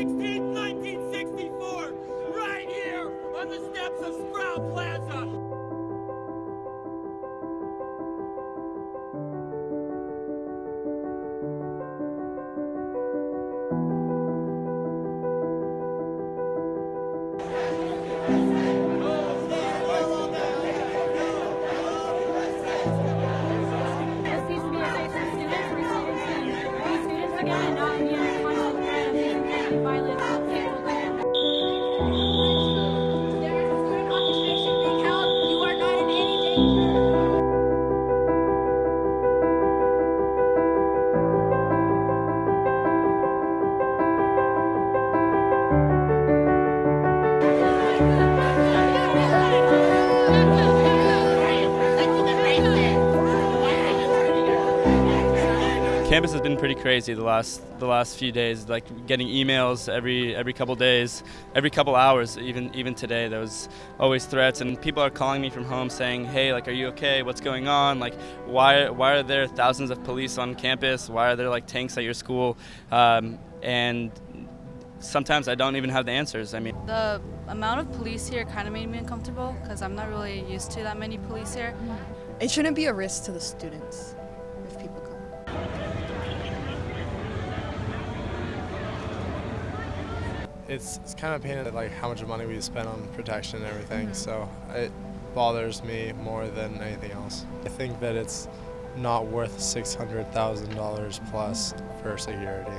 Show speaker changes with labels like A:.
A: 16th, 1964, right here on the steps of Sproul Plaza.
B: This needs
C: in
D: Campus has been pretty crazy the last the last few days. Like getting emails every every couple days, every couple hours. Even even today, there was always threats, and people are calling me from home saying, "Hey, like, are you okay? What's going on? Like, why why are there thousands of police on campus? Why are there like tanks at your school?" Um, and sometimes I don't even have the answers. I mean.
E: The amount of police here kind of made me uncomfortable because I'm not really used to that many police here.
F: It shouldn't be a risk to the students
G: it's, it's kind of painted like how much money we spend on protection and everything. Mm-hmm. So it bothers me more than anything else. I think that it's not worth $600,000 plus for security.